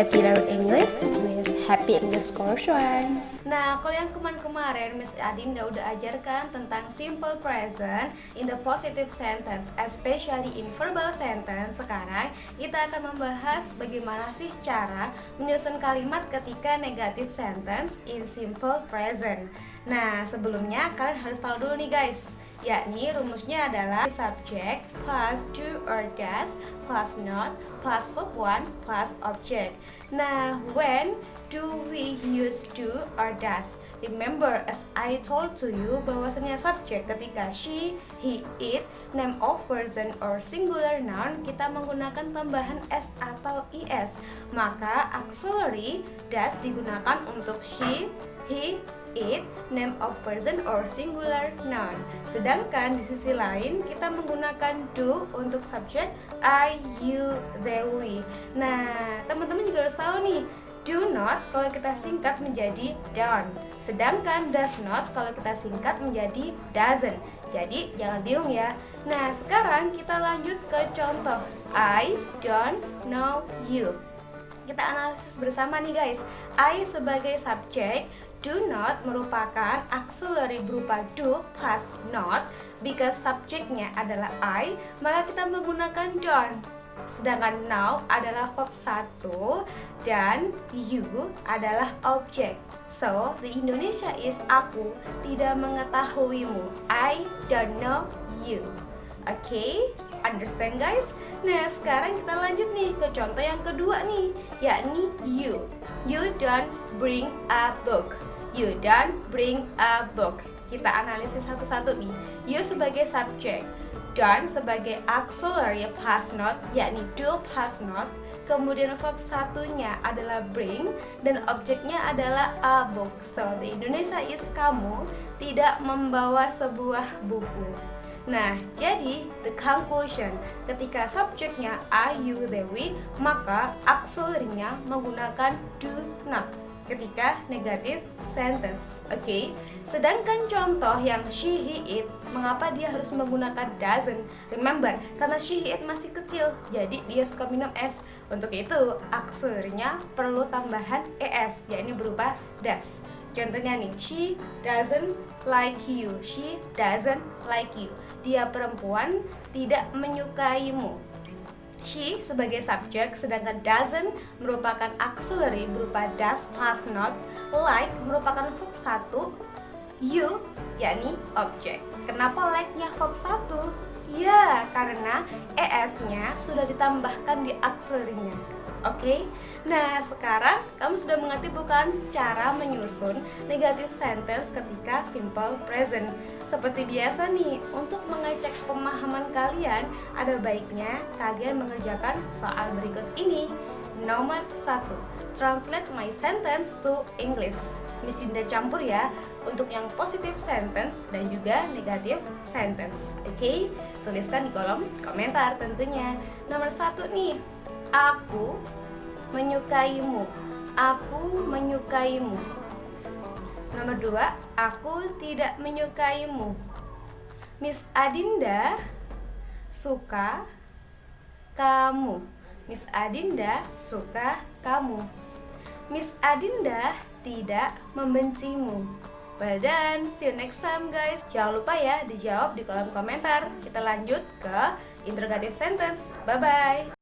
Happy Learn English with Happy Course One. Nah, kalau yang kemarin-kemarin Miss Adinda udah ajarkan tentang simple present in the positive sentence, especially in verbal sentence. Sekarang kita akan membahas bagaimana sih cara menyusun kalimat ketika negative sentence in simple present. Nah, sebelumnya kalian harus tahu dulu nih guys yakni rumusnya adalah subject plus do or does plus not plus verb one plus object. Nah, when do we use do or does? Remember, as I told to you, bahwasanya subject ketika she, he, it, name of person or singular noun, kita menggunakan tambahan s atau is. Maka auxiliary does digunakan untuk she, he, it, name of person or singular noun. Sedangkan di sisi lain kita menggunakan do untuk subjek I, you, they, we. Nah, teman-teman juga harus tahu nih, do not kalau kita singkat menjadi don't. Sedangkan does not kalau kita singkat menjadi doesn't. Jadi jangan bingung ya. Nah, sekarang kita lanjut ke contoh. I don't know you. Kita analisis bersama nih guys. I sebagai subjek do not merupakan auxiliary berupa do plus not because subjeknya adalah I, maka kita menggunakan don't. Sedangkan now adalah verb 1 dan you adalah objek. So, the Indonesia is aku tidak mengetahuimu. I don't know you. Oke, okay? understand guys? Nah, sekarang kita lanjut nih ke contoh yang kedua nih, yakni you. You don't bring a book. You don't bring a book. Kita analisis satu-satu nih. You sebagai subjek, don't sebagai auxiliary plus not, yakni do plus not. Kemudian verb satunya adalah bring dan objeknya adalah a book. So, the Indonesia is kamu tidak membawa sebuah buku. Nah, jadi the conclusion ketika subjeknya are, you, they, we, maka auxiliary-nya menggunakan do not ketika negatif sentence. Oke. Okay? Sedangkan contoh yang she, he, it, mengapa dia harus menggunakan doesn't? Remember, karena she, he, it masih kecil, jadi dia suka minum es. Untuk itu, auxiliary-nya perlu tambahan es, yakni berupa does. Contohnya nih, she doesn't like you. She doesn't like you. Dia perempuan tidak menyukaimu. She sebagai subjek, sedangkan doesn't merupakan auxiliary berupa does plus not. Like merupakan verb satu. You yakni objek. Kenapa like-nya verb satu? Ya, karena es-nya sudah ditambahkan di auxiliary-nya. Oke, okay? nah sekarang kamu sudah mengerti bukan cara menyusun negatif sentence ketika simple present. Seperti biasa nih, untuk mengecek pemahaman kalian, ada baiknya kalian mengerjakan soal berikut ini. Nomor 1. Translate my sentence to English. Miss Dinda campur ya untuk yang positive sentence dan juga negative sentence. Oke, okay? tuliskan di kolom komentar tentunya. Nomor satu nih, Aku menyukaimu. Aku menyukaimu. Nomor dua, aku tidak menyukaimu. Miss Adinda suka kamu. Miss Adinda suka kamu. Miss Adinda tidak membencimu. Done, see you next time guys Jangan lupa ya dijawab di kolom komentar Kita lanjut ke interrogative sentence Bye-bye